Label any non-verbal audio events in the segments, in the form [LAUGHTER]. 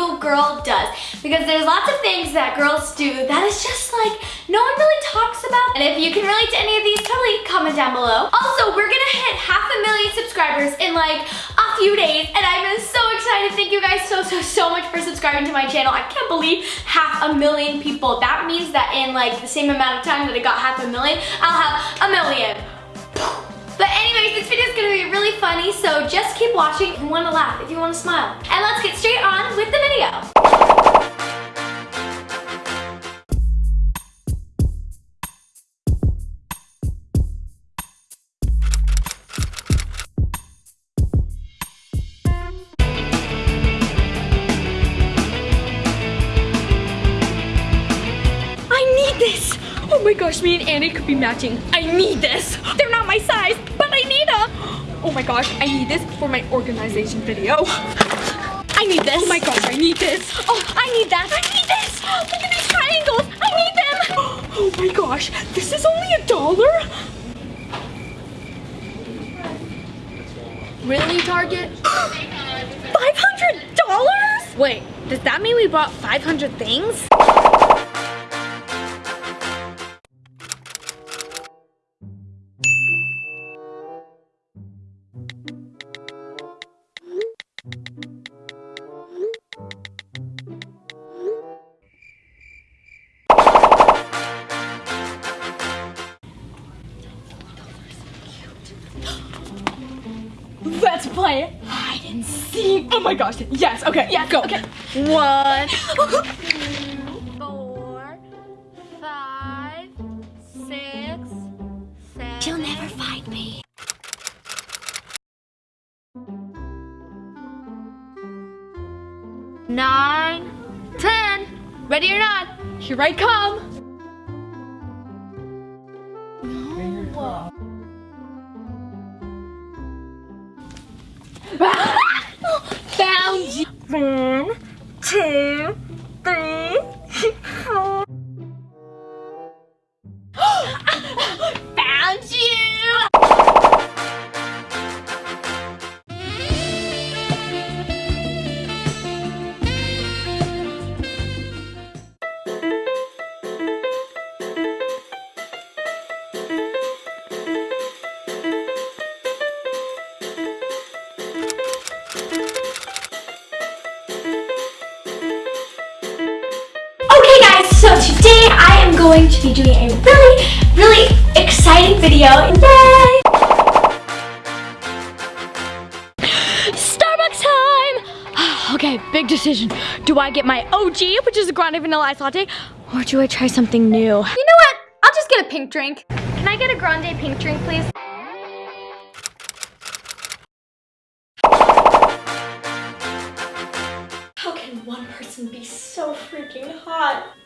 single girl does. Because there's lots of things that girls do that is just like, no one really talks about. And if you can relate to any of these, totally comment down below. Also, we're gonna hit half a million subscribers in like a few days. And I'm so excited. Thank you guys so, so, so much for subscribing to my channel. I can't believe half a million people. That means that in like the same amount of time that I got half a million, I'll have a million. But anyways, this video is gonna be really funny, so just keep watching if you wanna laugh, if you wanna smile. And let's get straight on with the Oh my gosh, me and Annie could be matching. I need this. They're not my size, but I need them. Oh my gosh, I need this for my organization video. I need this. Oh my gosh, I need this. Oh, I need that. I need this. Look at these triangles. I need them. Oh my gosh, this is only a dollar? Really, Target? [GASPS] $500? Wait, does that mean we bought 500 things? Let's play hide and seek. Oh my gosh. Yes. Okay. Yeah. Go. Okay. One. Four. Five. Six. Seven. She'll never find me. Nine. Ten. Ready or not? Here I come. One, two, today I am going to be doing a really, really exciting video. Yay! Starbucks time! [SIGHS] okay, big decision. Do I get my OG, which is a grande vanilla ice latte, or do I try something new? You know what? I'll just get a pink drink. Can I get a grande pink drink, please? How can one person be so freaking hot?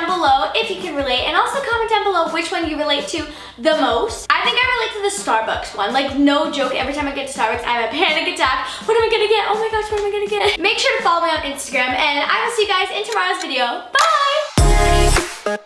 down below if you can relate and also comment down below which one you relate to the most. I think I relate to the Starbucks one. Like no joke, every time I get to Starbucks, I have a panic attack. What am I gonna get? Oh my gosh, what am I gonna get? Make sure to follow me on Instagram and I will see you guys in tomorrow's video. Bye!